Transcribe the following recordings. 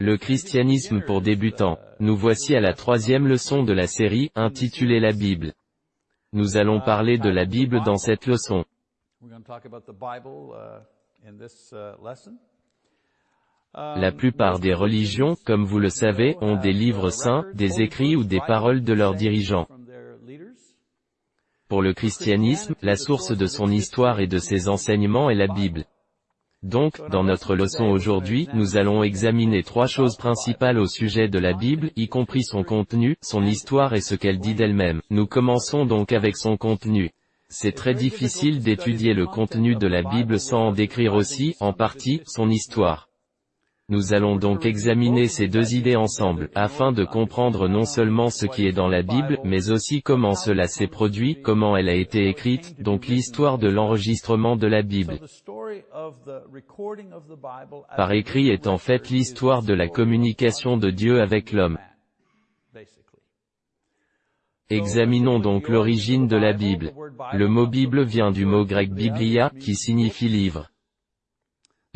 Le christianisme pour débutants. Nous voici à la troisième leçon de la série, intitulée La Bible. Nous allons parler de la Bible dans cette leçon. La plupart des religions, comme vous le savez, ont des livres saints, des écrits ou des paroles de leurs dirigeants. Pour le christianisme, la source de son histoire et de ses enseignements est la Bible. Donc, dans notre leçon aujourd'hui, nous allons examiner trois choses principales au sujet de la Bible, y compris son contenu, son histoire et ce qu'elle dit d'elle-même. Nous commençons donc avec son contenu. C'est très difficile d'étudier le contenu de la Bible sans en décrire aussi, en partie, son histoire. Nous allons donc examiner ces deux idées ensemble, afin de comprendre non seulement ce qui est dans la Bible, mais aussi comment cela s'est produit, comment elle a été écrite, donc l'histoire de l'enregistrement de la Bible. Par écrit est en fait l'histoire de la communication de Dieu avec l'homme. Examinons donc l'origine de la Bible. Le mot Bible vient du mot grec biblia, qui signifie livre.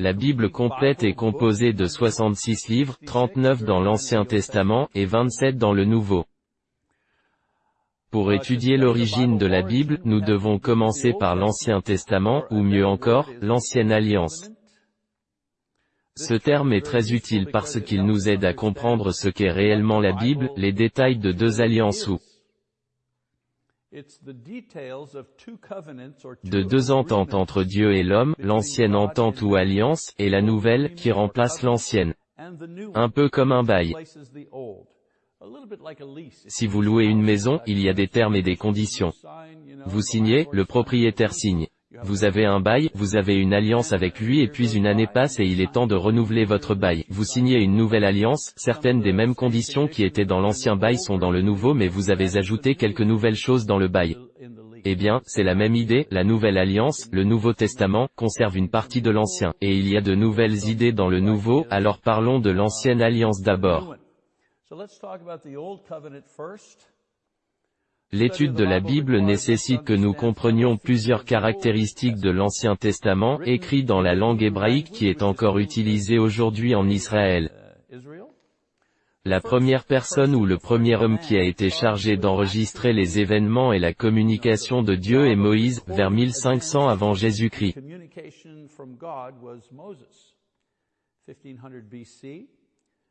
La Bible complète est composée de 66 livres, 39 dans l'Ancien Testament, et 27 dans le Nouveau. Pour étudier l'origine de la Bible, nous devons commencer par l'Ancien Testament, ou mieux encore, l'Ancienne Alliance. Ce terme est très utile parce qu'il nous aide à comprendre ce qu'est réellement la Bible, les détails de deux alliances ou de deux ententes entre Dieu et l'homme, l'ancienne entente ou alliance, et la nouvelle, qui remplace l'ancienne. Un peu comme un bail. Si vous louez une maison, il y a des termes et des conditions. Vous signez, le propriétaire signe. Vous avez un bail, vous avez une alliance avec lui et puis une année passe et il est temps de renouveler votre bail. Vous signez une nouvelle alliance, certaines des mêmes conditions qui étaient dans l'ancien bail sont dans le nouveau mais vous avez ajouté quelques nouvelles choses dans le bail. Eh bien, c'est la même idée, la nouvelle alliance, le Nouveau Testament, conserve une partie de l'ancien, et il y a de nouvelles idées dans le nouveau, alors parlons de l'ancienne alliance d'abord. L'étude de la Bible nécessite que nous comprenions plusieurs caractéristiques de l'Ancien Testament écrit dans la langue hébraïque qui est encore utilisée aujourd'hui en Israël. La première personne ou le premier homme qui a été chargé d'enregistrer les événements et la communication de Dieu est Moïse, vers 1500 avant Jésus-Christ.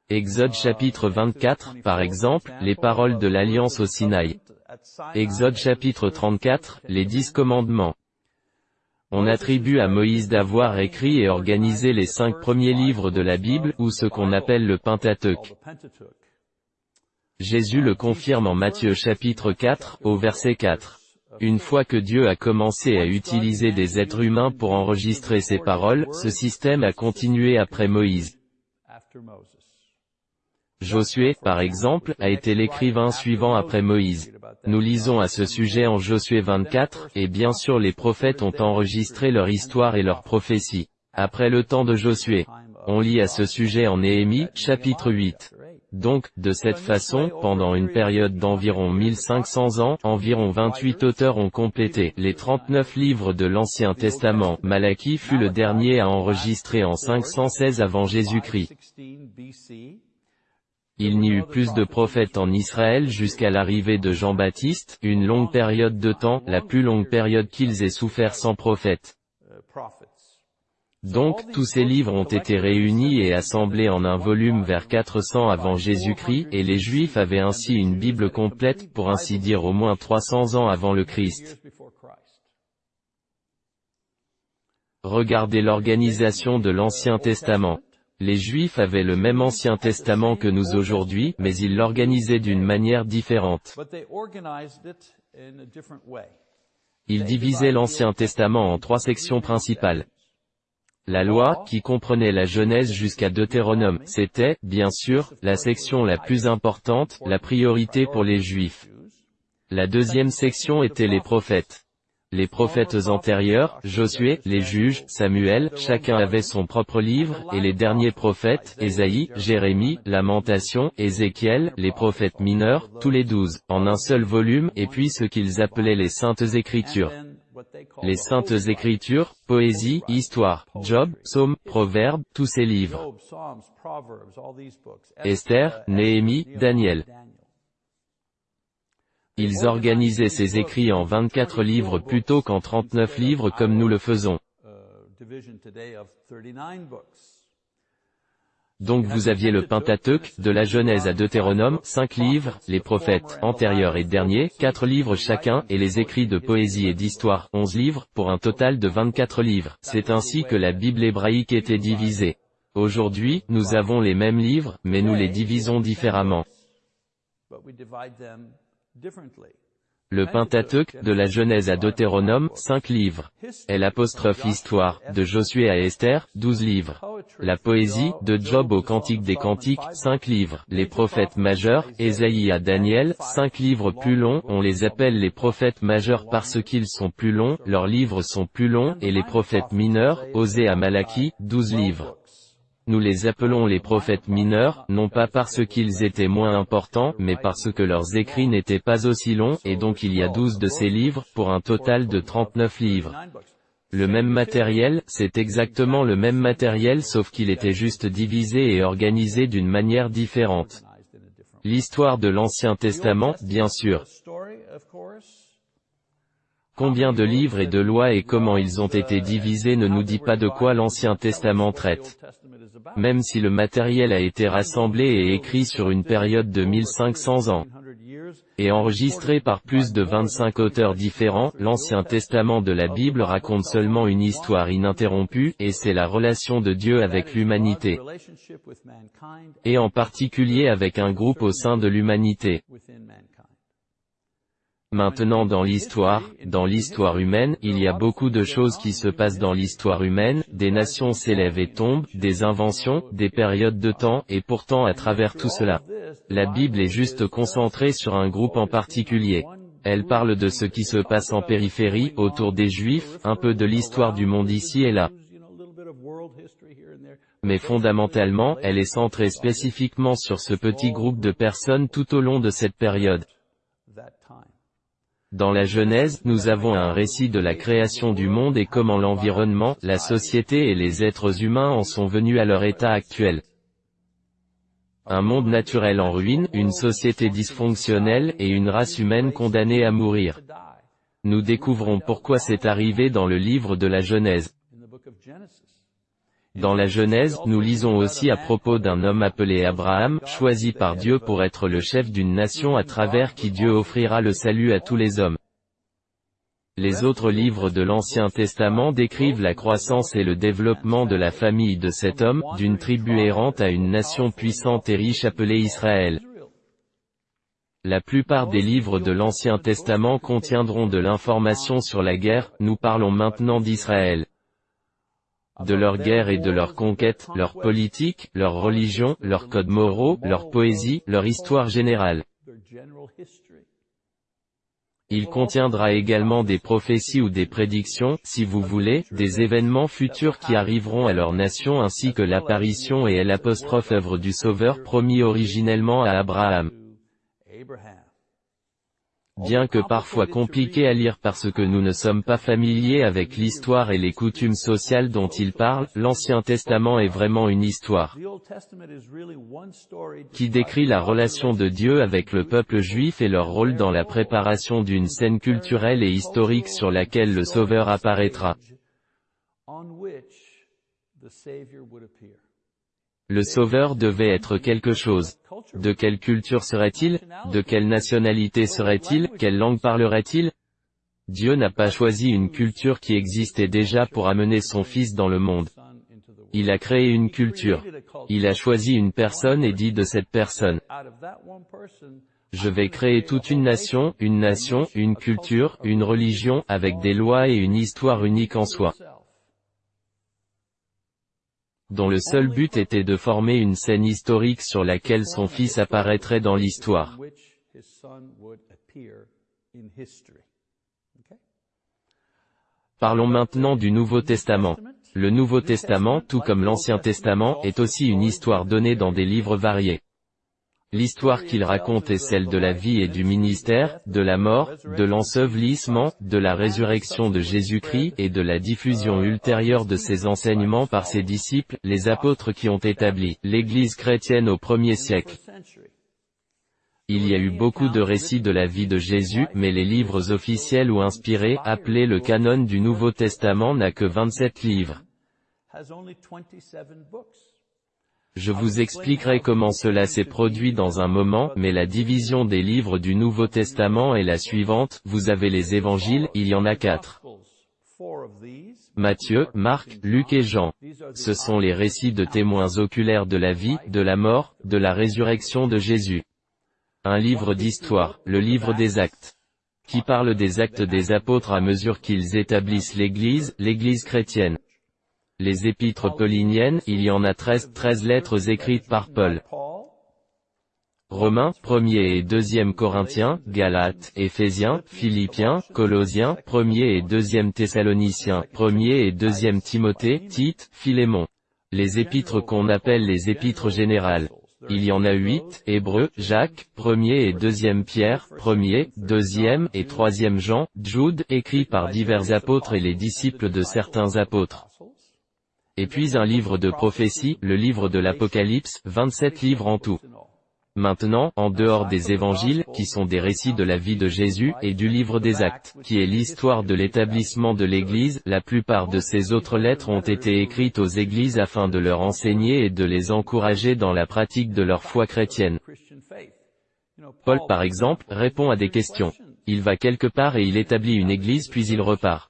Exode chapitre 24, par exemple, les paroles de l'Alliance au Sinaï. Exode chapitre 34, les dix commandements. On attribue à Moïse d'avoir écrit et organisé les cinq premiers livres de la Bible, ou ce qu'on appelle le Pentateuque. Jésus le confirme en Matthieu chapitre 4, au verset 4. Une fois que Dieu a commencé à utiliser des êtres humains pour enregistrer ses paroles, ce système a continué après Moïse. Josué, par exemple, a été l'écrivain suivant après Moïse. Nous lisons à ce sujet en Josué 24, et bien sûr les prophètes ont enregistré leur histoire et leurs prophéties. Après le temps de Josué, on lit à ce sujet en Néhémie, chapitre 8. Donc, de cette façon, pendant une période d'environ 1500 ans, environ 28 auteurs ont complété les 39 livres de l'Ancien Testament. Malachie fut le dernier à enregistrer en 516 avant Jésus-Christ. Il n'y eut plus de prophètes en Israël jusqu'à l'arrivée de Jean-Baptiste, une longue période de temps, la plus longue période qu'ils aient souffert sans prophète. Donc, tous ces livres ont été réunis et assemblés en un volume vers 400 avant Jésus-Christ, et les Juifs avaient ainsi une Bible complète, pour ainsi dire au moins 300 ans avant le Christ. Regardez l'organisation de l'Ancien Testament. Les Juifs avaient le même Ancien Testament que nous aujourd'hui, mais ils l'organisaient d'une manière différente. Ils divisaient l'Ancien Testament en trois sections principales. La loi, qui comprenait la Genèse jusqu'à Deutéronome, c'était, bien sûr, la section la plus importante, la priorité pour les Juifs. La deuxième section était les prophètes. Les prophètes antérieurs, Josué, les juges, Samuel, chacun avait son propre livre, et les derniers prophètes, Ésaïe, Jérémie, Lamentation, Ézéchiel, les prophètes mineurs, tous les douze, en un seul volume, et puis ce qu'ils appelaient les Saintes Écritures. Les saintes écritures, poésie, histoire, Job, psaume, proverbe, tous ces livres. Esther, Néhémie, Daniel. Ils organisaient ces écrits en 24 livres plutôt qu'en 39 livres comme nous le faisons. Donc vous aviez le Pentateuque, de la Genèse à Deutéronome, cinq livres, les prophètes, antérieurs et derniers, quatre livres chacun, et les écrits de poésie et d'histoire, onze livres, pour un total de 24 livres. C'est ainsi que la Bible hébraïque était divisée. Aujourd'hui, nous avons les mêmes livres, mais nous les divisons différemment. Le Pentateuque, de la Genèse à Deutéronome, 5 livres. L'apostrophe Histoire, de Josué à Esther, 12 livres. La poésie, de Job au Cantique des Cantiques, 5 livres. Les prophètes majeurs, Ésaïe à Daniel, 5 livres plus longs, on les appelle les prophètes majeurs parce qu'ils sont plus longs, leurs livres sont plus longs, et les prophètes mineurs, Osée à Malachie, 12 livres. Nous les appelons les prophètes mineurs, non pas parce qu'ils étaient moins importants, mais parce que leurs écrits n'étaient pas aussi longs, et donc il y a douze de ces livres, pour un total de 39 livres. Le même matériel, c'est exactement le même matériel sauf qu'il était juste divisé et organisé d'une manière différente. L'histoire de l'Ancien Testament, bien sûr. Combien de livres et de lois et comment ils ont été divisés ne nous dit pas de quoi l'Ancien Testament traite même si le matériel a été rassemblé et écrit sur une période de 1500 ans, et enregistré par plus de 25 auteurs différents, l'Ancien Testament de la Bible raconte seulement une histoire ininterrompue, et c'est la relation de Dieu avec l'humanité, et en particulier avec un groupe au sein de l'humanité. Maintenant dans l'histoire, dans l'histoire humaine, il y a beaucoup de choses qui se passent dans l'histoire humaine, des nations s'élèvent et tombent, des inventions, des périodes de temps, et pourtant à travers tout cela, la Bible est juste concentrée sur un groupe en particulier. Elle parle de ce qui se passe en périphérie, autour des Juifs, un peu de l'histoire du monde ici et là. Mais fondamentalement, elle est centrée spécifiquement sur ce petit groupe de personnes tout au long de cette période. Dans la Genèse, nous avons un récit de la création du monde et comment l'environnement, la société et les êtres humains en sont venus à leur état actuel. Un monde naturel en ruine, une société dysfonctionnelle, et une race humaine condamnée à mourir. Nous découvrons pourquoi c'est arrivé dans le livre de la Genèse. Dans la Genèse, nous lisons aussi à propos d'un homme appelé Abraham, choisi par Dieu pour être le chef d'une nation à travers qui Dieu offrira le salut à tous les hommes. Les autres livres de l'Ancien Testament décrivent la croissance et le développement de la famille de cet homme, d'une tribu errante à une nation puissante et riche appelée Israël. La plupart des livres de l'Ancien Testament contiendront de l'information sur la guerre, nous parlons maintenant d'Israël de leur guerre et de leur conquête, leur politique, leur religion, leurs codes moraux, leur poésie, leur histoire générale. Il contiendra également des prophéties ou des prédictions, si vous voulez, des événements futurs qui arriveront à leur nation ainsi que l'apparition et l'apostrophe œuvre du Sauveur promis originellement à Abraham. Bien que parfois compliqué à lire parce que nous ne sommes pas familiers avec l'histoire et les coutumes sociales dont il parle, l'Ancien Testament est vraiment une histoire qui décrit la relation de Dieu avec le peuple juif et leur rôle dans la préparation d'une scène culturelle et historique sur laquelle le Sauveur apparaîtra. Le Sauveur devait être quelque chose. De quelle culture serait-il? De quelle nationalité serait-il? Quelle langue parlerait-il? Dieu n'a pas choisi une culture qui existait déjà pour amener son Fils dans le monde. Il a créé une culture. Il a choisi une personne et dit de cette personne, je vais créer toute une nation, une nation, une culture, une religion, avec des lois et une histoire unique en soi dont le seul but était de former une scène historique sur laquelle son fils apparaîtrait dans l'histoire. Parlons maintenant du Nouveau Testament. Le Nouveau Testament, tout comme l'Ancien Testament, est aussi une histoire donnée dans des livres variés. L'histoire qu'il raconte est celle de la vie et du ministère, de la mort, de l'ensevelissement, de la résurrection de Jésus-Christ et de la diffusion ultérieure de ses enseignements par ses disciples, les apôtres qui ont établi l'Église chrétienne au premier siècle. Il y a eu beaucoup de récits de la vie de Jésus, mais les livres officiels ou inspirés, appelés le canon du Nouveau Testament n'a que 27 livres. Je vous expliquerai comment cela s'est produit dans un moment, mais la division des livres du Nouveau Testament est la suivante, vous avez les évangiles, il y en a quatre. Matthieu, Marc, Luc et Jean. Ce sont les récits de témoins oculaires de la vie, de la mort, de la résurrection de Jésus. Un livre d'histoire, le livre des actes, qui parle des actes des apôtres à mesure qu'ils établissent l'Église, l'Église chrétienne. Les épîtres pauliniennes, il y en a 13, 13 lettres écrites par Paul. Romains, 1er et 2e Corinthiens, Galates, Éphésiens, Philippiens, Colossiens, 1er et 2e Thessaloniciens, 1er et 2e Timothée, Tite, Philémon. Les épîtres qu'on appelle les épîtres générales. Il y en a huit, Hébreux, Jacques, 1er et 2e Pierre, 1er, 2e et 3e Jean, Jude, écrits par divers apôtres et les disciples de certains apôtres et puis un livre de prophétie, le livre de l'Apocalypse, 27 livres en tout. Maintenant, en dehors des évangiles, qui sont des récits de la vie de Jésus, et du livre des actes, qui est l'histoire de l'établissement de l'Église, la plupart de ces autres lettres ont été écrites aux églises afin de leur enseigner et de les encourager dans la pratique de leur foi chrétienne. Paul par exemple, répond à des questions. Il va quelque part et il établit une église puis il repart.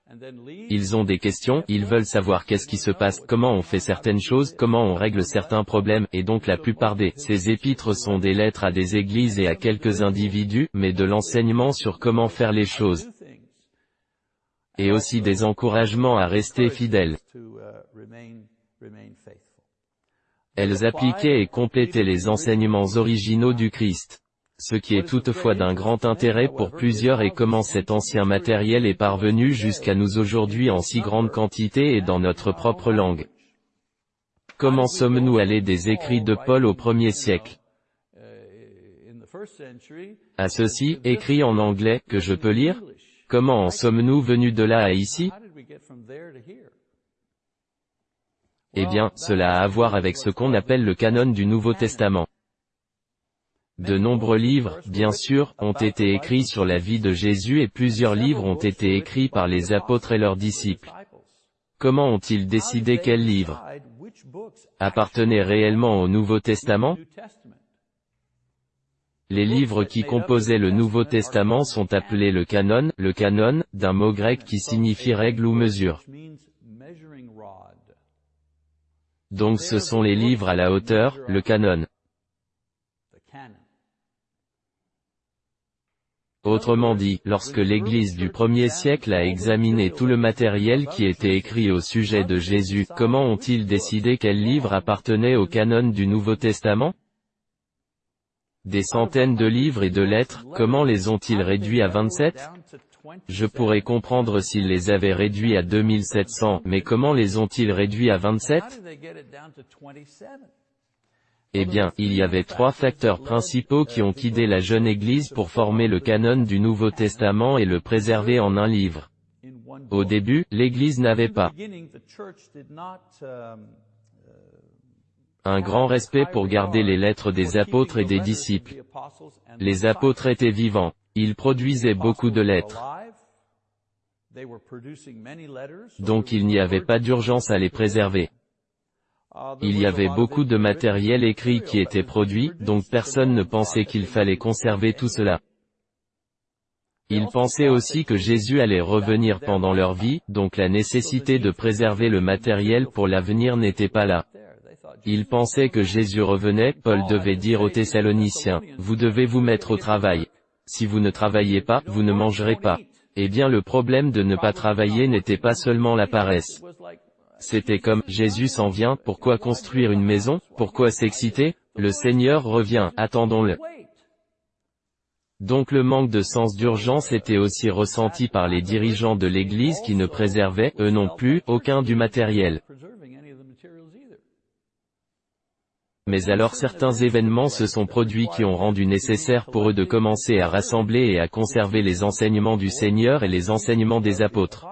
Ils ont des questions, ils veulent savoir qu'est-ce qui se passe, comment on fait certaines choses, comment on règle certains problèmes, et donc la plupart des ces épîtres sont des lettres à des églises et à quelques individus, mais de l'enseignement sur comment faire les choses. Et aussi des encouragements à rester fidèles. Elles appliquaient et complétaient les enseignements originaux du Christ ce qui est toutefois d'un grand intérêt pour plusieurs et comment cet ancien matériel est parvenu jusqu'à nous aujourd'hui en si grande quantité et dans notre propre langue. Comment sommes-nous allés des écrits de Paul au premier siècle? À ceci, écrit en anglais, que je peux lire Comment en sommes-nous venus de là à ici? Eh bien, cela a à voir avec ce qu'on appelle le canon du Nouveau Testament. De nombreux livres, bien sûr, ont été écrits sur la vie de Jésus et plusieurs livres ont été écrits par les apôtres et leurs disciples. Comment ont-ils décidé quels livres appartenaient réellement au Nouveau Testament? Les livres qui composaient le Nouveau Testament sont appelés le canon, le canon, d'un mot grec qui signifie règle ou mesure. Donc ce sont les livres à la hauteur, le canon. Autrement dit, lorsque l'Église du premier siècle a examiné tout le matériel qui était écrit au sujet de Jésus, comment ont-ils décidé quel livre appartenait au canon du Nouveau Testament? Des centaines de livres et de lettres, comment les ont-ils réduits à 27 Je pourrais comprendre s'ils les avaient réduits à 2700, mais comment les ont-ils réduits à 27 eh bien, il y avait trois facteurs principaux qui ont guidé la jeune Église pour former le canon du Nouveau Testament et le préserver en un livre. Au début, l'Église n'avait pas un grand respect pour garder les lettres des apôtres et des disciples. Les apôtres étaient vivants. Ils produisaient beaucoup de lettres. Donc il n'y avait pas d'urgence à les préserver. Il y avait beaucoup de matériel écrit qui était produit, donc personne ne pensait qu'il fallait conserver tout cela. Ils pensaient aussi que Jésus allait revenir pendant leur vie, donc la nécessité de préserver le matériel pour l'avenir n'était pas là. Ils pensaient que Jésus revenait, Paul devait dire aux Thessaloniciens, vous devez vous mettre au travail. Si vous ne travaillez pas, vous ne mangerez pas. Eh bien le problème de ne pas travailler n'était pas seulement la paresse. C'était comme, Jésus s'en vient, pourquoi construire une maison, pourquoi s'exciter Le Seigneur revient, attendons-le. Donc le manque de sens d'urgence était aussi ressenti par les dirigeants de l'Église qui ne préservaient, eux non plus, aucun du matériel. Mais alors certains événements se sont produits qui ont rendu nécessaire pour eux de commencer à rassembler et à conserver les enseignements du Seigneur et les enseignements des apôtres.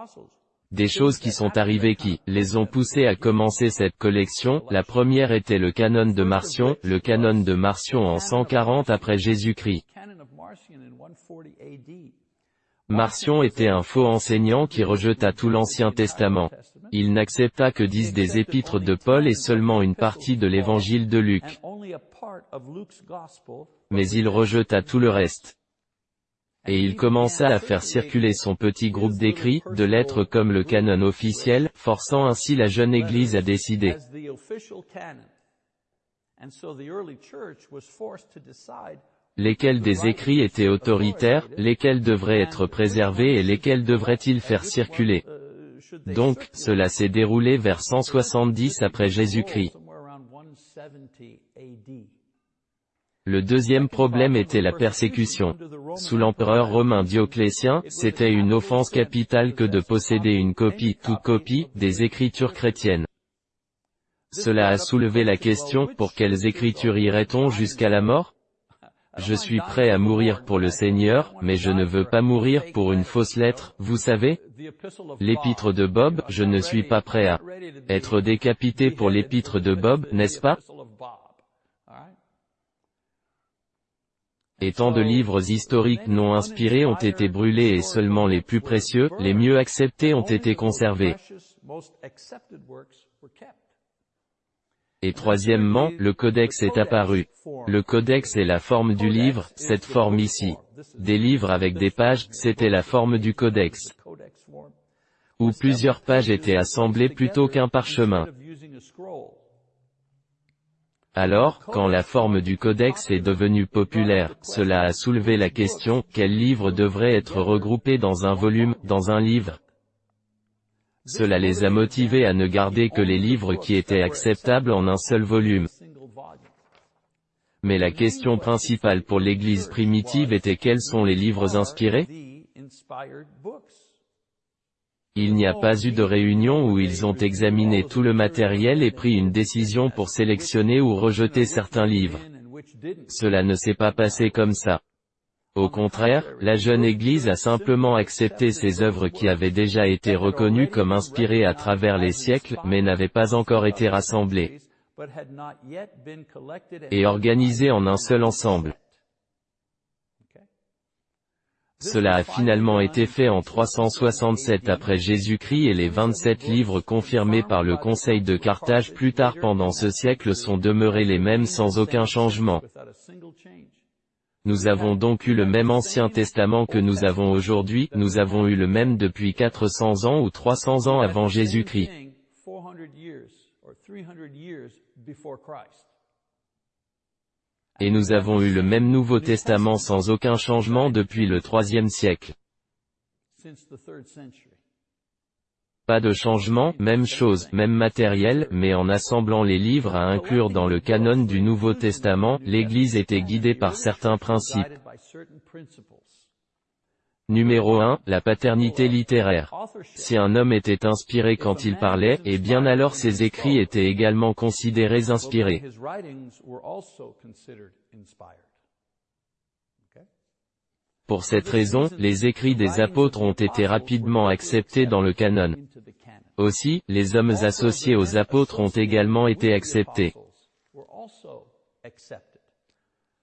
Des choses qui sont arrivées qui, les ont poussés à commencer cette collection, la première était le canon de Marcion, le canon de Marcion en 140 après Jésus-Christ. Marcion était un faux enseignant qui rejeta tout l'Ancien Testament. Il n'accepta que dix des épîtres de Paul et seulement une partie de l'évangile de Luc. Mais il rejeta tout le reste. Et il commença à faire circuler son petit groupe d'écrits, de lettres comme le canon officiel, forçant ainsi la jeune Église à décider. Lesquels des écrits étaient autoritaires, lesquels devraient être préservés et lesquels devraient-ils faire circuler? Donc, cela s'est déroulé vers 170 après Jésus-Christ. Le deuxième problème était la persécution. Sous l'empereur romain Dioclétien, c'était une offense capitale que de posséder une copie, toute copie, des écritures chrétiennes. Cela a soulevé la question, pour quelles écritures irait-on jusqu'à la mort? Je suis prêt à mourir pour le Seigneur, mais je ne veux pas mourir pour une fausse lettre, vous savez? L'épître de Bob, je ne suis pas prêt à être décapité pour l'épître de Bob, n'est-ce pas? Et tant de livres historiques non inspirés ont été brûlés et seulement les plus précieux, les mieux acceptés ont été conservés. Et troisièmement, le codex est apparu. Le codex est la forme du livre, cette forme ici. Des livres avec des pages, c'était la forme du codex. Où plusieurs pages étaient assemblées plutôt qu'un parchemin. Alors, quand la forme du codex est devenue populaire, cela a soulevé la question, quel livre devrait être regroupé dans un volume, dans un livre? Cela les a motivés à ne garder que les livres qui étaient acceptables en un seul volume. Mais la question principale pour l'Église primitive était quels sont les livres inspirés? Il n'y a pas eu de réunion où ils ont examiné tout le matériel et pris une décision pour sélectionner ou rejeter certains livres. Cela ne s'est pas passé comme ça. Au contraire, la jeune Église a simplement accepté ces œuvres qui avaient déjà été reconnues comme inspirées à travers les siècles, mais n'avaient pas encore été rassemblées et organisées en un seul ensemble. Cela a finalement été fait en 367 après Jésus-Christ et les 27 livres confirmés par le Conseil de Carthage plus tard pendant ce siècle sont demeurés les mêmes sans aucun changement. Nous avons donc eu le même Ancien Testament que nous avons aujourd'hui, nous avons eu le même depuis 400 ans ou 300 ans avant Jésus-Christ. Et nous avons eu le même Nouveau Testament sans aucun changement depuis le troisième siècle. Pas de changement, même chose, même matériel, mais en assemblant les livres à inclure dans le canon du Nouveau Testament, l'Église était guidée par certains principes. Numéro 1, la paternité littéraire. Si un homme était inspiré quand il parlait, eh bien alors ses écrits étaient également considérés inspirés. Pour cette raison, les écrits des apôtres ont été rapidement acceptés dans le canon. Aussi, les hommes associés aux apôtres ont également été acceptés.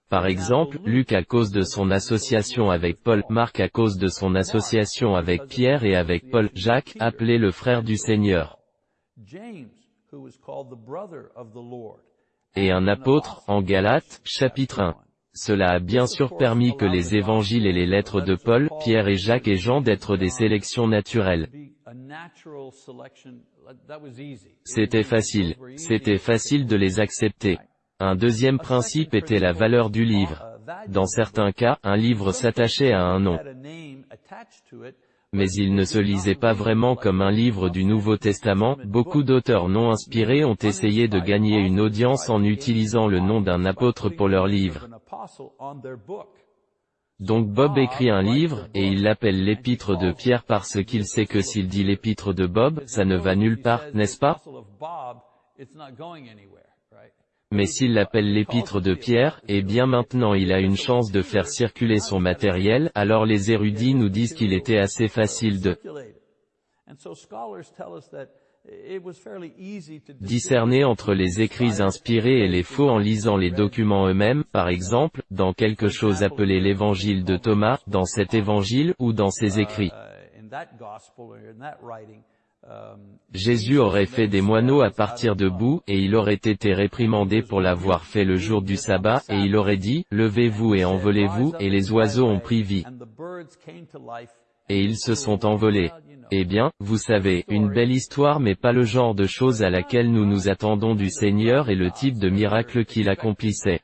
Par exemple, Luc à cause de son association avec Paul, Marc à cause de son association avec Pierre et avec Paul, Jacques, appelé le frère du Seigneur. Et un apôtre, en Galates, chapitre 1. Cela a bien sûr permis que les évangiles et les lettres de Paul, Pierre et Jacques et Jean d'être des sélections naturelles. C'était facile. C'était facile de les accepter. Un deuxième principe était la valeur du livre. Dans certains cas, un livre s'attachait à un nom. Mais il ne se lisait pas vraiment comme un livre du Nouveau Testament, beaucoup d'auteurs non inspirés ont essayé de gagner une audience en utilisant le nom d'un apôtre pour leur livre. Donc Bob écrit un livre, et il l'appelle l'épître de Pierre parce qu'il sait que s'il dit l'épître de Bob, ça ne va nulle part, n'est-ce pas? Mais s'il l'appelle l'épître de Pierre, et eh bien maintenant il a une chance de faire circuler son matériel, alors les érudits nous disent qu'il était assez facile de discerner entre les écrits inspirés et les faux en lisant les documents eux-mêmes, par exemple, dans quelque chose appelé l'évangile de Thomas, dans cet évangile ou dans ses écrits. Jésus aurait fait des moineaux à partir de boue, et il aurait été réprimandé pour l'avoir fait le jour du sabbat, et il aurait dit, Levez-vous et envolez-vous, et les oiseaux ont pris vie. Et ils se sont envolés. Eh bien, vous savez, une belle histoire mais pas le genre de choses à laquelle nous nous attendons du Seigneur et le type de miracle qu'il accomplissait.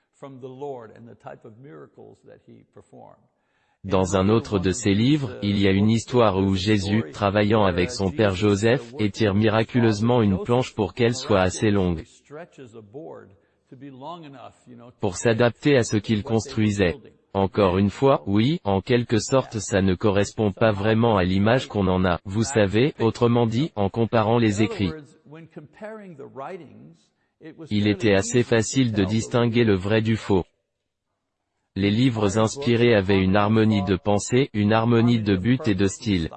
Dans un autre de ses livres, il y a une histoire où Jésus, travaillant avec son père Joseph, étire miraculeusement une planche pour qu'elle soit assez longue pour s'adapter à ce qu'il construisait. Encore une fois, oui, en quelque sorte ça ne correspond pas vraiment à l'image qu'on en a, vous savez, autrement dit, en comparant les écrits. Il était assez facile de distinguer le vrai du faux. Les livres inspirés avaient une harmonie de pensée, une harmonie de but et de style.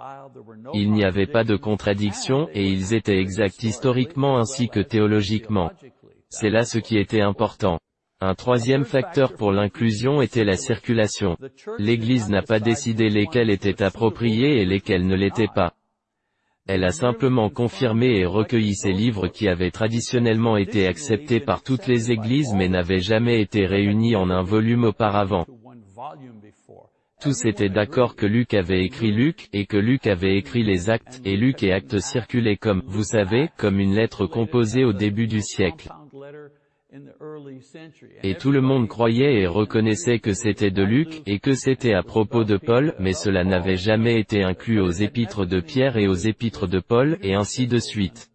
Il n'y avait pas de contradiction, et ils étaient exacts historiquement ainsi que théologiquement. C'est là ce qui était important. Un troisième facteur pour l'inclusion était la circulation. L'Église n'a pas décidé lesquels étaient appropriés et lesquels ne l'étaient pas. Elle a simplement confirmé et recueilli ces livres qui avaient traditionnellement été acceptés par toutes les églises mais n'avaient jamais été réunis en un volume auparavant. Tous étaient d'accord que Luc avait écrit Luc, et que Luc avait écrit les actes, et Luc et actes circulaient comme, vous savez, comme une lettre composée au début du siècle. Et tout le monde croyait et reconnaissait que c'était de Luc, et que c'était à propos de Paul, mais cela n'avait jamais été inclus aux épîtres de Pierre et aux épîtres de Paul, et ainsi de suite.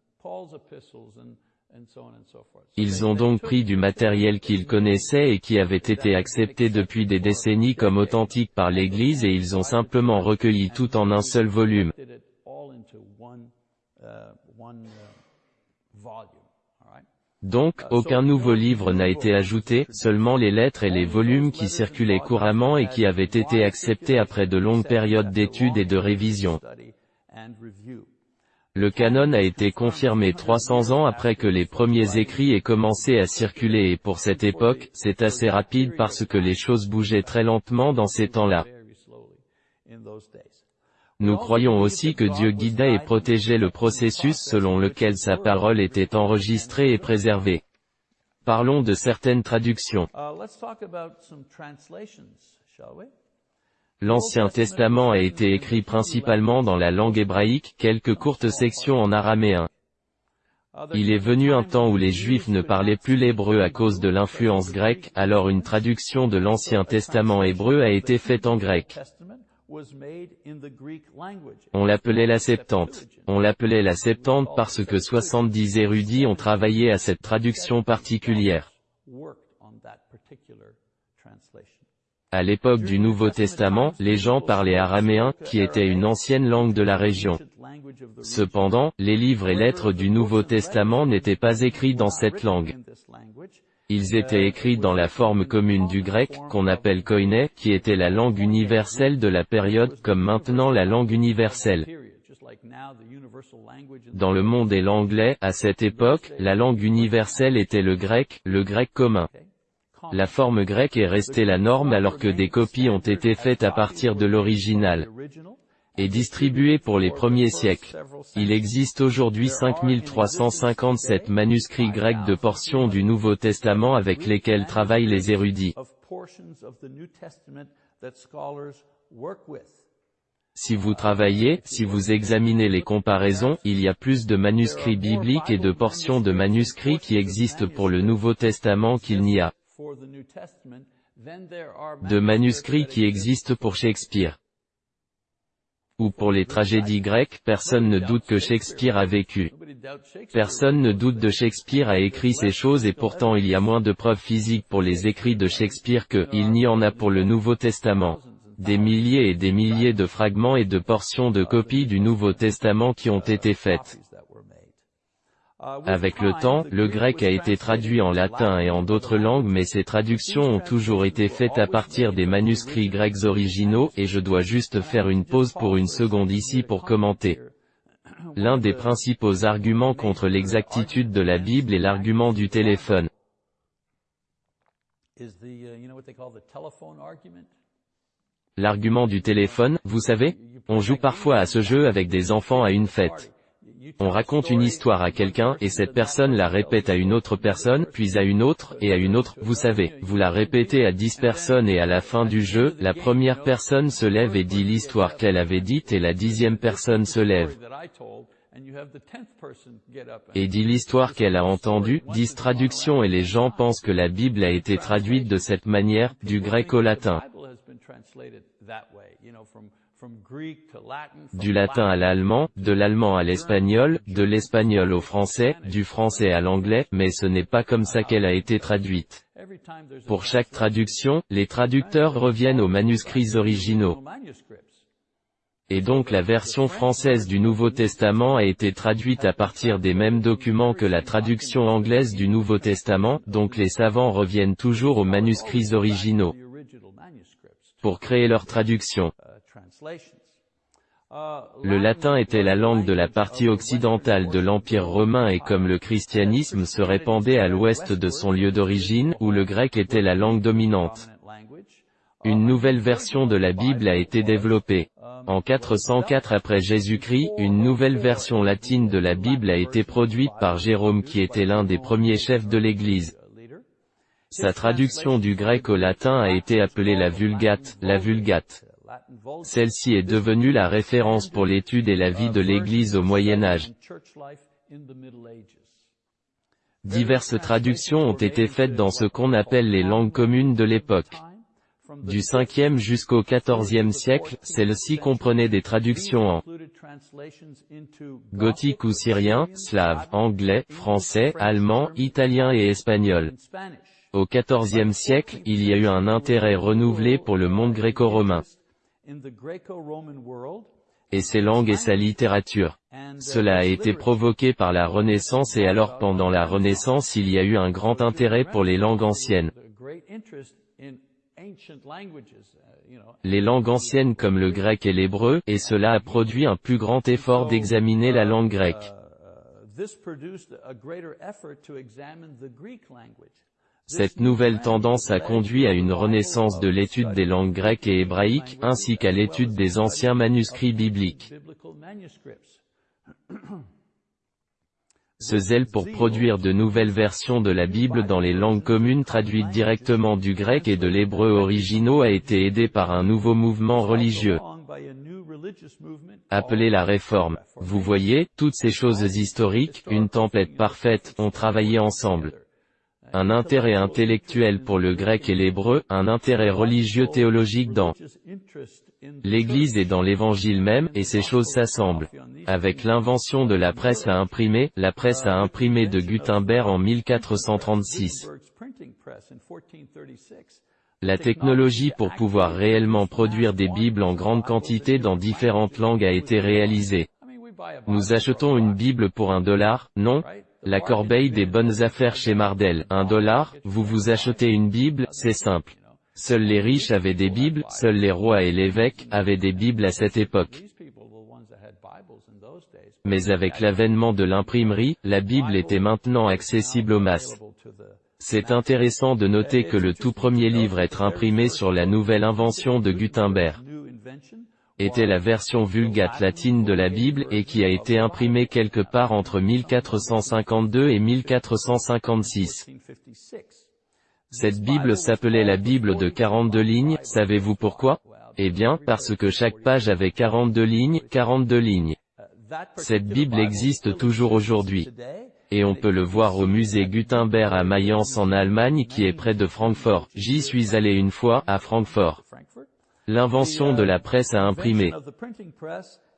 Ils ont donc pris du matériel qu'ils connaissaient et qui avait été accepté depuis des décennies comme authentique par l'Église et ils ont simplement recueilli tout en un seul volume. Donc, aucun nouveau livre n'a été ajouté, seulement les lettres et les volumes qui circulaient couramment et qui avaient été acceptés après de longues périodes d'études et de révision. Le canon a été confirmé 300 ans après que les premiers écrits aient commencé à circuler et pour cette époque, c'est assez rapide parce que les choses bougeaient très lentement dans ces temps-là. Nous croyons aussi que Dieu guidait et protégeait le processus selon lequel sa parole était enregistrée et préservée. Parlons de certaines traductions. L'Ancien Testament a été écrit principalement dans la langue hébraïque, quelques courtes sections en araméen. Il est venu un temps où les Juifs ne parlaient plus l'hébreu à cause de l'influence grecque, alors une traduction de l'Ancien Testament hébreu a été faite en grec. On l'appelait la Septante. On l'appelait la Septante parce que 70 érudits ont travaillé à cette traduction particulière. À l'époque du Nouveau Testament, les gens parlaient araméen, qui était une ancienne langue de la région. Cependant, les livres et lettres du Nouveau Testament n'étaient pas écrits dans cette langue. Ils étaient écrits dans la forme commune du grec, qu'on appelle koiné, qui était la langue universelle de la période, comme maintenant la langue universelle. Dans le monde et l'anglais, à cette époque, la langue universelle était le grec, le grec commun. La forme grecque est restée la norme alors que des copies ont été faites à partir de l'original et distribué pour les premiers siècles. Il existe aujourd'hui 5357 manuscrits grecs de portions du Nouveau Testament avec lesquels travaillent les érudits. Si vous travaillez, si vous examinez les comparaisons, il y a plus de manuscrits bibliques et de portions de manuscrits qui existent pour le Nouveau Testament qu'il n'y a de manuscrits qui existent pour Shakespeare ou pour les tragédies grecques, personne ne doute que Shakespeare a vécu. Personne ne doute de Shakespeare a écrit ces choses et pourtant il y a moins de preuves physiques pour les écrits de Shakespeare que, il n'y en a pour le Nouveau Testament. Des milliers et des milliers de fragments et de portions de copies du Nouveau Testament qui ont été faites. Avec le temps, le grec a été traduit en latin et en d'autres langues mais ces traductions ont toujours été faites à partir des manuscrits grecs originaux, et je dois juste faire une pause pour une seconde ici pour commenter. L'un des principaux arguments contre l'exactitude de la Bible est l'argument du téléphone. L'argument du téléphone, vous savez On joue parfois à ce jeu avec des enfants à une fête. On raconte une histoire à quelqu'un, et cette personne la répète à une autre personne, puis à une autre, et à une autre, vous savez, vous la répétez à dix personnes et à la fin du jeu, la première personne se lève et dit l'histoire qu'elle avait dite et la dixième personne se lève. Et dit l'histoire qu'elle a entendue, dix traductions et les gens pensent que la Bible a été traduite de cette manière, du grec au latin du latin à l'allemand, de l'allemand à l'espagnol, de l'espagnol au français, du français à l'anglais, mais ce n'est pas comme ça qu'elle a été traduite. Pour chaque traduction, les traducteurs reviennent aux manuscrits originaux. Et donc la version française du Nouveau Testament a été traduite à partir des mêmes documents que la traduction anglaise du Nouveau Testament, donc les savants reviennent toujours aux manuscrits originaux pour créer leur traduction. Le latin était la langue de la partie occidentale de l'Empire romain et comme le christianisme se répandait à l'ouest de son lieu d'origine, où le grec était la langue dominante. Une nouvelle version de la Bible a été développée. En 404 après Jésus-Christ, une nouvelle version latine de la Bible a été produite par Jérôme qui était l'un des premiers chefs de l'Église. Sa traduction du grec au latin a été appelée la Vulgate, la Vulgate. Celle-ci est devenue la référence pour l'étude et la vie de l'Église au Moyen Âge. Diverses traductions ont été faites dans ce qu'on appelle les langues communes de l'époque. Du 5e jusqu'au 14e siècle, celles-ci comprenaient des traductions en gothique ou syrien, slave, anglais, français, allemand, italien et espagnol. Au XIVe siècle, il y a eu un intérêt renouvelé pour le monde gréco-romain et ses langues et sa littérature. Cela a été provoqué par la Renaissance et alors pendant la Renaissance il y a eu un grand intérêt pour les langues anciennes. Les langues anciennes comme le grec et l'hébreu, et cela a produit un plus grand effort d'examiner la langue grecque. Cette nouvelle tendance a conduit à une renaissance de l'étude des langues grecques et hébraïques, ainsi qu'à l'étude des anciens manuscrits bibliques. Ce zèle pour produire de nouvelles versions de la Bible dans les langues communes traduites directement du grec et de l'hébreu originaux a été aidé par un nouveau mouvement religieux appelé la Réforme. Vous voyez, toutes ces choses historiques, une template parfaite, ont travaillé ensemble un intérêt intellectuel pour le grec et l'hébreu, un intérêt religieux théologique dans l'Église et dans l'Évangile même, et ces choses s'assemblent. Avec l'invention de la presse à imprimer, la presse à imprimer de Gutenberg en 1436. La technologie pour pouvoir réellement produire des Bibles en grande quantité dans différentes langues a été réalisée. Nous achetons une Bible pour un dollar, non? La corbeille des bonnes affaires chez Mardel, un dollar, vous vous achetez une Bible, c'est simple. Seuls les riches avaient des Bibles, seuls les rois et l'évêque avaient des Bibles à cette époque. Mais avec l'avènement de l'imprimerie, la Bible était maintenant accessible aux masses. C'est intéressant de noter que le tout premier livre à être imprimé sur la nouvelle invention de Gutenberg était la version vulgate latine de la Bible et qui a été imprimée quelque part entre 1452 et 1456. Cette Bible s'appelait la Bible de 42 lignes, savez-vous pourquoi? Eh bien, parce que chaque page avait 42 lignes, 42 lignes. Cette Bible existe toujours aujourd'hui. Et on peut le voir au musée Gutenberg à Mayence en Allemagne qui est près de Francfort. J'y suis allé une fois, à Francfort. L'invention de la presse à imprimer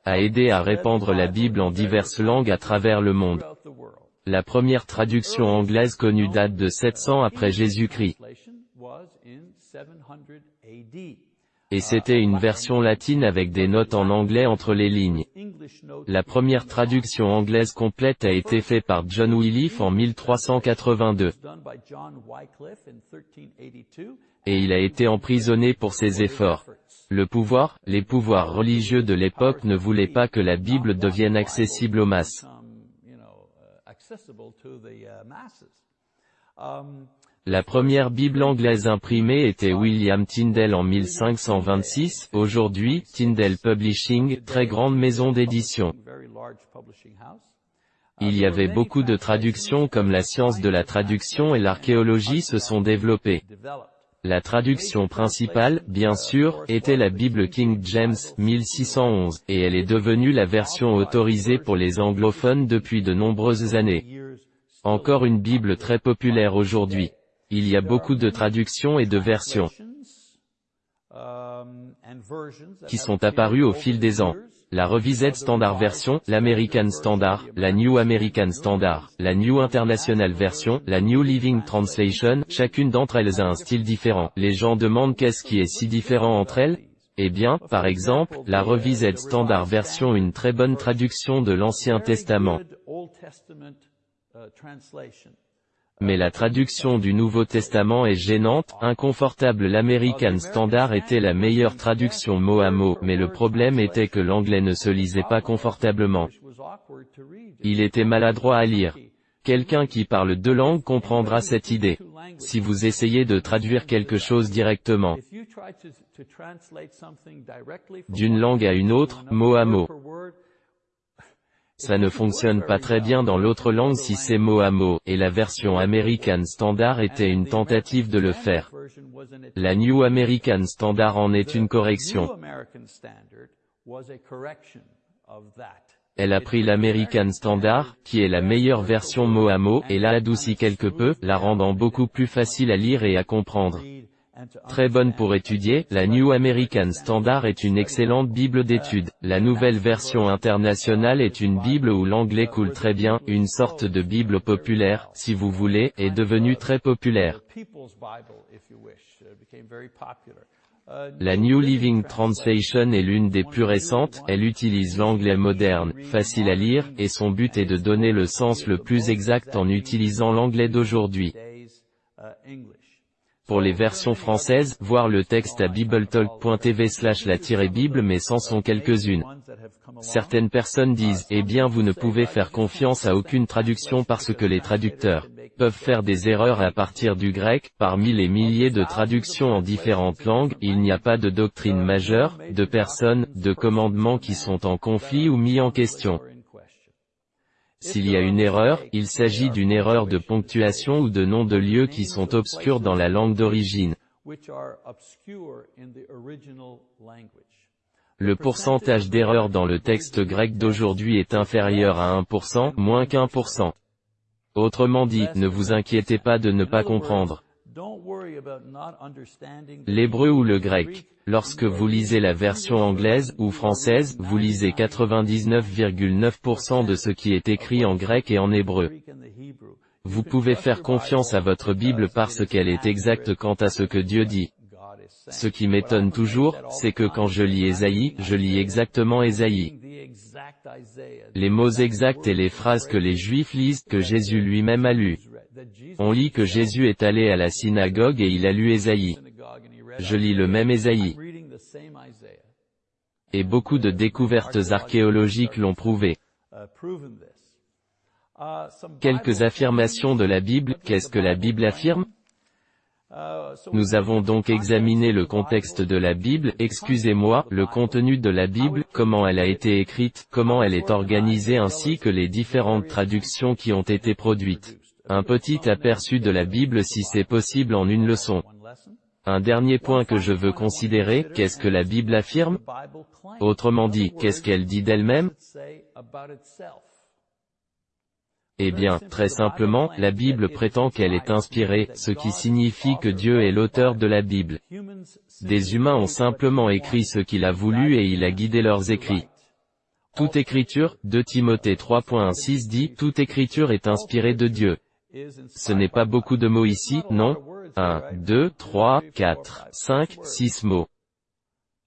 a aidé à répandre la Bible en diverses langues à travers le monde. La première traduction anglaise connue date de 700 après Jésus-Christ. Et c'était une version latine avec des notes en anglais entre les lignes. La première traduction anglaise complète a été faite par John Wycliffe en 1382. Et il a été emprisonné pour ses efforts. Le pouvoir, les pouvoirs religieux de l'époque ne voulaient pas que la Bible devienne accessible aux masses. La première Bible anglaise imprimée était William Tyndale en 1526, aujourd'hui, Tyndale Publishing, très grande maison d'édition. Il y avait beaucoup de traductions comme la science de la traduction et l'archéologie se sont développées. La traduction principale, bien sûr, était la Bible King James 1611, et elle est devenue la version autorisée pour les anglophones depuis de nombreuses années. Encore une Bible très populaire aujourd'hui. Il y a beaucoup de traductions et de versions qui sont apparues au fil des ans. La Revised Standard Version, l'American Standard, la New American Standard, la New International Version, la New Living Translation, chacune d'entre elles a un style différent. Les gens demandent qu'est-ce qui est si différent entre elles. Eh bien, par exemple, la Revised Standard Version une très bonne traduction de l'Ancien Testament mais la traduction du Nouveau Testament est gênante, inconfortable l'American Standard était la meilleure traduction mot à mot, mais le problème était que l'anglais ne se lisait pas confortablement. Il était maladroit à lire. Quelqu'un qui parle deux langues comprendra cette idée. Si vous essayez de traduire quelque chose directement d'une langue à une autre, mot à mot, ça ne fonctionne pas très bien dans l'autre langue si c'est mot à mot, et la version American Standard était une tentative de le faire. La New American Standard en est une correction. Elle a pris l'American Standard, qui est la meilleure version mot à mot, et l'a adouci quelque peu, la rendant beaucoup plus facile à lire et à comprendre. Très bonne pour étudier, la New American Standard est une excellente Bible d'études. La nouvelle version internationale est une Bible où l'anglais coule très bien, une sorte de Bible populaire, si vous voulez, est devenue très populaire. La New Living Translation est l'une des plus récentes, elle utilise l'anglais moderne, facile à lire, et son but est de donner le sens le plus exact en utilisant l'anglais d'aujourd'hui. Pour les versions françaises, voir le texte à bibletalk.tv slash la-bible mais sans sont quelques-unes. Certaines personnes disent, eh bien vous ne pouvez faire confiance à aucune traduction parce que les traducteurs peuvent faire des erreurs à partir du grec, parmi les milliers de traductions en différentes langues, il n'y a pas de doctrine majeure, de personnes, de commandements qui sont en conflit ou mis en question. S'il y a une erreur, il s'agit d'une erreur de ponctuation ou de nom de lieu qui sont obscurs dans la langue d'origine. Le pourcentage d'erreur dans le texte grec d'aujourd'hui est inférieur à 1%, moins qu'un Autrement dit, ne vous inquiétez pas de ne pas comprendre. L'hébreu ou le grec. Lorsque vous lisez la version anglaise ou française, vous lisez 99,9% de ce qui est écrit en grec et en hébreu. Vous pouvez faire confiance à votre Bible parce qu'elle est exacte quant à ce que Dieu dit. Ce qui m'étonne toujours, c'est que quand je lis Ésaïe, je lis exactement Ésaïe. Les mots exacts et les phrases que les Juifs lisent, que Jésus lui-même a lues. On lit que Jésus est allé à la synagogue et il a lu Ésaïe. Je lis le même Ésaïe. Et beaucoup de découvertes archéologiques l'ont prouvé. Quelques affirmations de la Bible, qu'est-ce que la Bible affirme? Nous avons donc examiné le contexte de la Bible, excusez-moi, le contenu de la Bible, comment elle a été écrite, comment elle est organisée ainsi que les différentes traductions qui ont été produites. Un petit aperçu de la Bible si c'est possible en une leçon. Un dernier point que je veux considérer, qu'est-ce que la Bible affirme? Autrement dit, qu'est-ce qu'elle dit d'elle-même? Eh bien, très simplement, la Bible prétend qu'elle est inspirée, ce qui signifie que Dieu est l'auteur de la Bible. Des humains ont simplement écrit ce qu'il a voulu et il a guidé leurs écrits. Toute écriture, 2 Timothée 3.6 dit, toute écriture est inspirée de Dieu. Ce n'est pas beaucoup de mots ici, non? 1, 2, 3, 4, 5, 6 mots.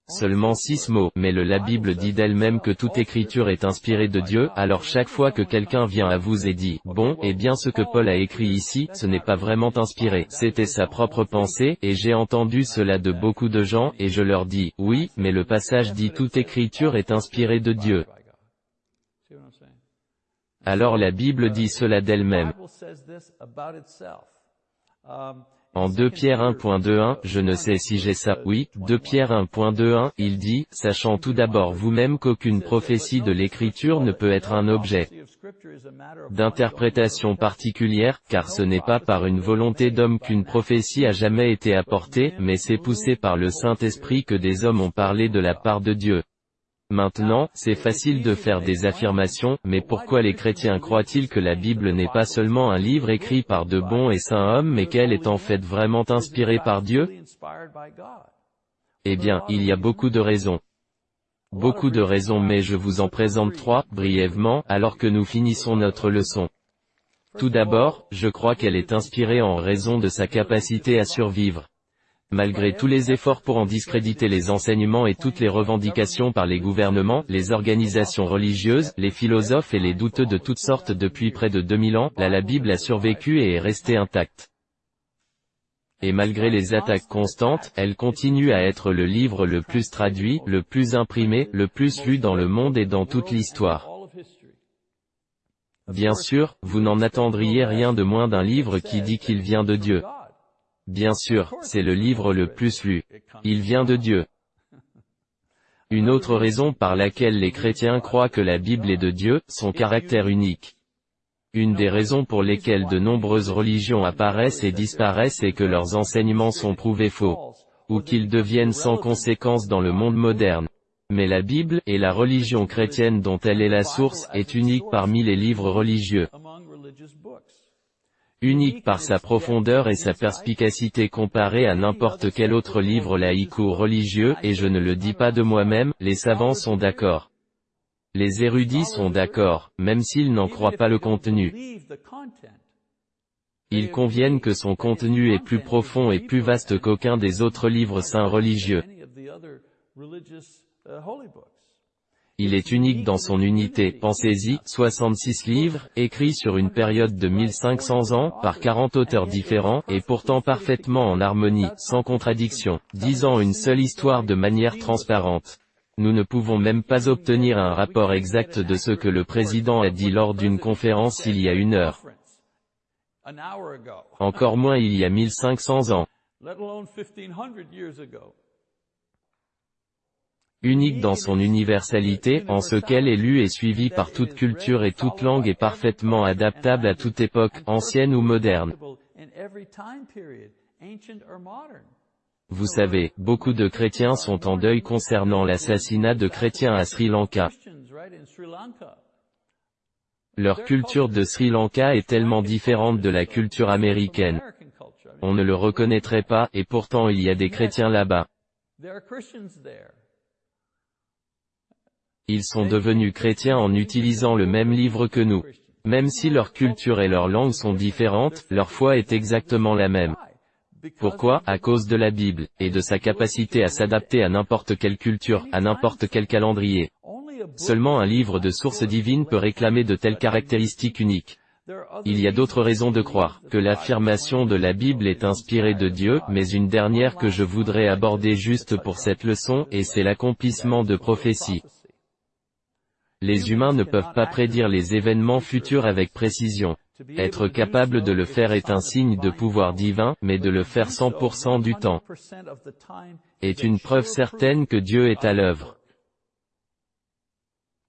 Seulement six mots, mais le la Bible dit d'elle-même que toute écriture est inspirée de Dieu, alors chaque fois que quelqu'un vient à vous et dit, bon, eh bien ce que Paul a écrit ici, ce n'est pas vraiment inspiré, c'était sa propre pensée, et j'ai entendu cela de beaucoup de gens, et je leur dis, oui, mais le passage dit toute écriture est inspirée de Dieu. Alors la Bible dit cela d'elle-même. En 2 Pierre 1.21, je ne sais si j'ai ça, oui, 2 Pierre 1.21, il dit, sachant tout d'abord vous-même qu'aucune prophétie de l'écriture ne peut être un objet d'interprétation particulière, car ce n'est pas par une volonté d'homme qu'une prophétie a jamais été apportée, mais c'est poussé par le Saint-Esprit que des hommes ont parlé de la part de Dieu. Maintenant, c'est facile de faire des affirmations, mais pourquoi les chrétiens croient-ils que la Bible n'est pas seulement un livre écrit par de bons et saints hommes mais qu'elle est en fait vraiment inspirée par Dieu? Eh bien, il y a beaucoup de raisons. Beaucoup de raisons mais je vous en présente trois, brièvement, alors que nous finissons notre leçon. Tout d'abord, je crois qu'elle est inspirée en raison de sa capacité à survivre. Malgré tous les efforts pour en discréditer les enseignements et toutes les revendications par les gouvernements, les organisations religieuses, les philosophes et les douteux de toutes sortes depuis près de 2000 ans, la, la Bible a survécu et est restée intacte. Et malgré les attaques constantes, elle continue à être le livre le plus traduit, le plus imprimé, le plus lu dans le monde et dans toute l'histoire. Bien sûr, vous n'en attendriez rien de moins d'un livre qui dit qu'il vient de Dieu. Bien sûr, c'est le livre le plus lu. Il vient de Dieu. Une autre raison par laquelle les chrétiens croient que la Bible est de Dieu, son caractère unique. Une des raisons pour lesquelles de nombreuses religions apparaissent et disparaissent est que leurs enseignements sont prouvés faux, ou qu'ils deviennent sans conséquence dans le monde moderne. Mais la Bible, et la religion chrétienne dont elle est la source, est unique parmi les livres religieux unique par sa profondeur et sa perspicacité comparée à n'importe quel autre livre laïque ou religieux, et je ne le dis pas de moi-même, les savants sont d'accord. Les érudits sont d'accord, même s'ils n'en croient pas le contenu. Ils conviennent que son contenu est plus profond et plus vaste qu'aucun des autres livres saints religieux. Il est unique dans son unité, pensez-y, 66 livres, écrits sur une période de 1500 ans, par 40 auteurs différents, et pourtant parfaitement en harmonie, sans contradiction, disant une seule histoire de manière transparente. Nous ne pouvons même pas obtenir un rapport exact de ce que le président a dit lors d'une conférence il y a une heure. Encore moins il y a 1500 ans unique dans son universalité, en ce qu'elle est lue et suivie par toute culture et toute langue et parfaitement adaptable à toute époque, ancienne ou moderne. Vous savez, beaucoup de chrétiens sont en deuil concernant l'assassinat de chrétiens à Sri Lanka. Leur culture de Sri Lanka est tellement différente de la culture américaine. On ne le reconnaîtrait pas, et pourtant il y a des chrétiens là-bas. Ils sont devenus chrétiens en utilisant le même livre que nous. Même si leur culture et leur langue sont différentes, leur foi est exactement la même. Pourquoi? À cause de la Bible, et de sa capacité à s'adapter à n'importe quelle culture, à n'importe quel calendrier. Seulement un livre de source divine peut réclamer de telles caractéristiques uniques. Il y a d'autres raisons de croire que l'affirmation de la Bible est inspirée de Dieu, mais une dernière que je voudrais aborder juste pour cette leçon, et c'est l'accomplissement de prophéties. Les humains ne peuvent pas prédire les événements futurs avec précision. Être capable de le faire est un signe de pouvoir divin, mais de le faire 100% du temps est une preuve certaine que Dieu est à l'œuvre.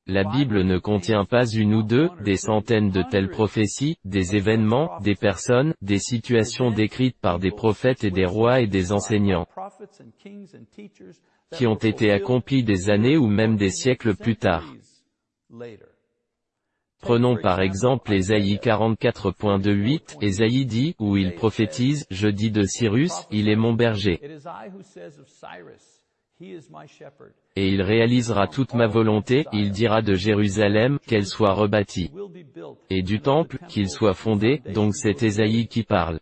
La Bible ne contient pas une ou deux, des centaines de telles prophéties, des événements, des personnes, des situations décrites par des prophètes et des rois et des enseignants, qui ont été accomplis des années ou même des siècles plus tard. Prenons par exemple Ésaïe 44.28, Ésaïe dit, où il prophétise, je dis de Cyrus, il est mon berger. Et il réalisera toute ma volonté, il dira de Jérusalem, qu'elle soit rebâtie. Et du temple, qu'il soit fondé, donc c'est Ésaïe qui parle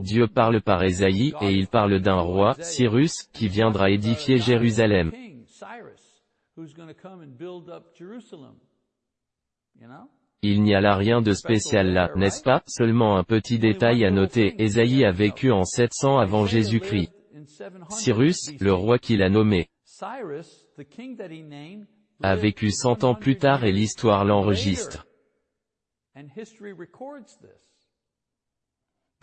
Dieu parle par Ésaïe, et il parle d'un roi, Cyrus, qui viendra édifier Jérusalem. Il n'y a là rien de spécial là, n'est-ce pas? Seulement un petit détail à noter, Ésaïe a vécu en 700 avant Jésus-Christ. Cyrus, le roi qu'il a nommé, a vécu cent ans plus tard et l'histoire l'enregistre.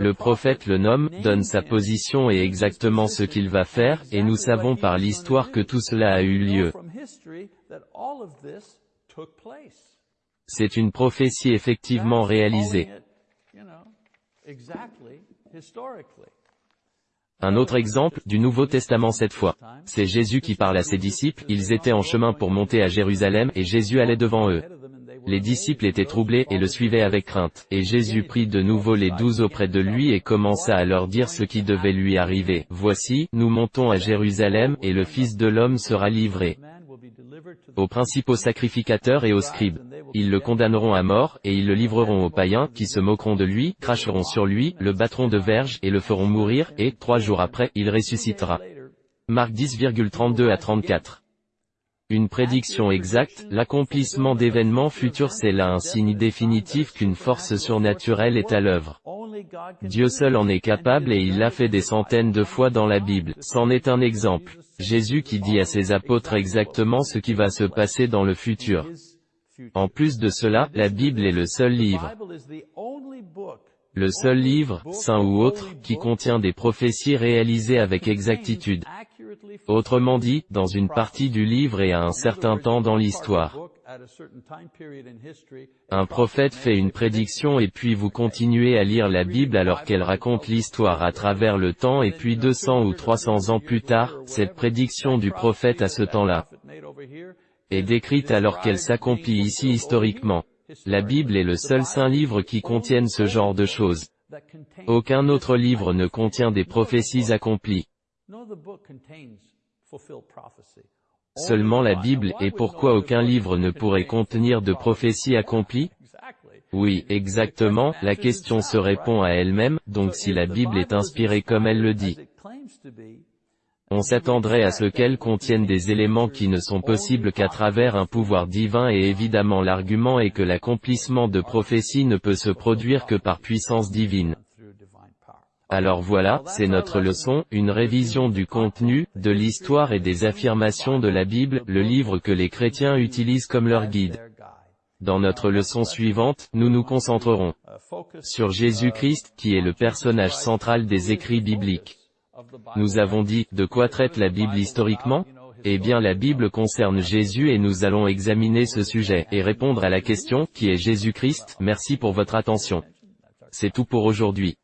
Le prophète le nomme, donne sa position et exactement ce qu'il va faire, et nous savons par l'histoire que tout cela a eu lieu. C'est une prophétie effectivement réalisée. Un autre exemple, du Nouveau Testament cette fois. C'est Jésus qui parle à ses disciples, ils étaient en chemin pour monter à Jérusalem et Jésus allait devant eux. Les disciples étaient troublés et le suivaient avec crainte. Et Jésus prit de nouveau les douze auprès de lui et commença à leur dire ce qui devait lui arriver. Voici, nous montons à Jérusalem, et le Fils de l'homme sera livré aux principaux sacrificateurs et aux scribes. Ils le condamneront à mort, et ils le livreront aux païens, qui se moqueront de lui, cracheront sur lui, le battront de verge, et le feront mourir, et, trois jours après, il ressuscitera. Marc 10,32 à 34 une prédiction exacte, l'accomplissement d'événements futurs c'est là un signe définitif qu'une force surnaturelle est à l'œuvre. Dieu seul en est capable et il l'a fait des centaines de fois dans la Bible. C'en est un exemple. Jésus qui dit à ses apôtres exactement ce qui va se passer dans le futur. En plus de cela, la Bible est le seul livre le seul livre, saint ou autre, qui contient des prophéties réalisées avec exactitude. Autrement dit, dans une partie du livre et à un certain temps dans l'histoire. Un prophète fait une prédiction et puis vous continuez à lire la Bible alors qu'elle raconte l'histoire à travers le temps et puis 200 ou 300 ans plus tard, cette prédiction du prophète à ce temps-là est décrite alors qu'elle s'accomplit ici historiquement. La Bible est le seul saint livre qui contienne ce genre de choses. Aucun autre livre ne contient des prophéties accomplies. Seulement la Bible, et pourquoi aucun livre ne pourrait contenir de prophéties accomplies? Oui, exactement, la question se répond à elle-même, donc si la Bible est inspirée comme elle le dit, on s'attendrait à ce qu'elles contiennent des éléments qui ne sont possibles qu'à travers un pouvoir divin et évidemment l'argument est que l'accomplissement de prophéties ne peut se produire que par puissance divine. Alors voilà, c'est notre leçon, une révision du contenu, de l'histoire et des affirmations de la Bible, le livre que les chrétiens utilisent comme leur guide. Dans notre leçon suivante, nous nous concentrerons sur Jésus-Christ, qui est le personnage central des écrits bibliques. Nous avons dit, de quoi traite la Bible historiquement? Eh bien la Bible concerne Jésus et nous allons examiner ce sujet, et répondre à la question, qui est Jésus-Christ? Merci pour votre attention. C'est tout pour aujourd'hui.